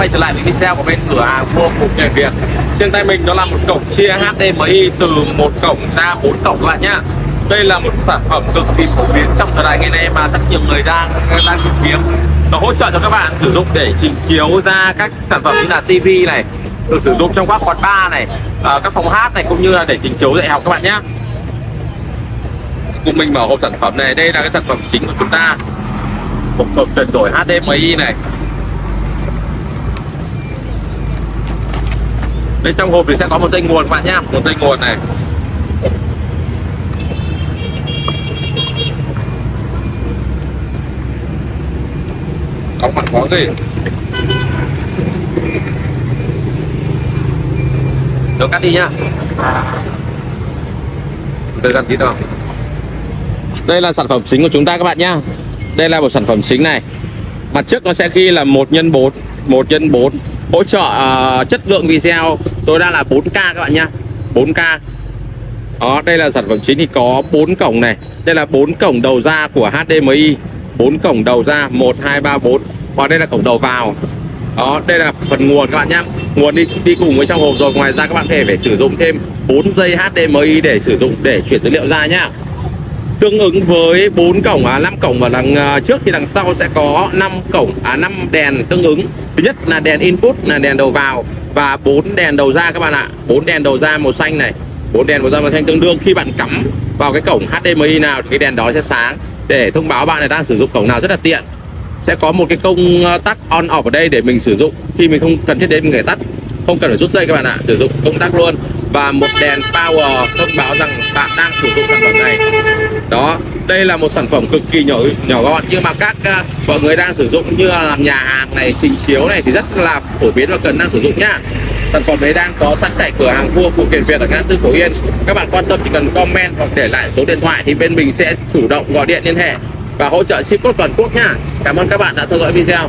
quay trở lại với video của bên cửa hàng mua phụ kiện Việt Trên tay mình đó là một cổng chia HDMI từ một cổng ra bốn cổng các bạn nhá. Đây là một sản phẩm cực kỳ phổ biến trong thời đại ngày nay mà rất nhiều người đang đang tìm kiếm. Nó hỗ trợ cho các bạn sử dụng để chỉnh chiếu ra các sản phẩm như là TV này được sử dụng trong các quán bar này à, các phòng hát này cũng như là để chỉnh chiếu dạy học các bạn nhé cùng mình mở hộp sản phẩm này. Đây là cái sản phẩm chính của chúng ta. Một cổng chuyển đổi HDMI này. Bên trong hộp thì sẽ có một dây nguồn các bạn nhá. Một dây nguồn này. Đóng mặt có gì? Tôi cắt đi nhá. Thời gian tí đâu Đây là sản phẩm chính của chúng ta các bạn nhá. Đây là một sản phẩm chính này. Mặt trước nó sẽ ghi là 1 x 4 1 x 4 Hỗ trợ uh, chất lượng video tối đa là 4K các bạn nhá. 4K Đó, đây là sản phẩm chính thì có 4 cổng này. Đây là 4 cổng đầu ra của HDMI 4 cổng đầu ra 1, 2, 3, 4 Và đây là cổng đầu vào. Đó đây là phần nguồn các bạn nhé nguồn đi đi cùng với trong hộp rồi. Ngoài ra các bạn có thể phải sử dụng thêm 4 dây HDMI để sử dụng để chuyển dữ liệu ra nhá tương ứng với 4 cổng à 5 cổng ở đằng à, trước thì đằng sau sẽ có 5 cổng à 5 đèn tương ứng. Thứ nhất là đèn input, là đèn đầu vào và 4 đèn đầu ra các bạn ạ. 4 đèn đầu ra màu xanh này 4 đèn màu da màu xanh tương đương. Khi bạn cắm vào cái cổng HDMI nào thì cái đèn đó sẽ sáng. Để thông báo bạn này đang sử dụng cổng nào rất là tiện. Sẽ có một cái công à, tắc on off ở đây để mình sử dụng. Khi mình không cần thiết đến mình phải tắt, không cần phải rút dây các bạn ạ. Sử dụng công tắc luôn. Và một đèn power thông báo rằng bạn đang sử dụng sản phẩm này đó đây là một sản phẩm cực kỳ nhỏ nhỏ gọn nhưng mà các uh, mọi người đang sử dụng như là làm nhà hàng này trình chiếu này thì rất là phổ biến và cần đang sử dụng nhá. Sản phẩm đấy đang có sẵn tại cửa hàng vua phụ kiện việt ở ngã tư phổ yên. Các bạn quan tâm chỉ cần comment hoặc để lại số điện thoại thì bên mình sẽ chủ động gọi điện liên hệ và hỗ trợ ship cốt toàn quốc nha Cảm ơn các bạn đã theo dõi video.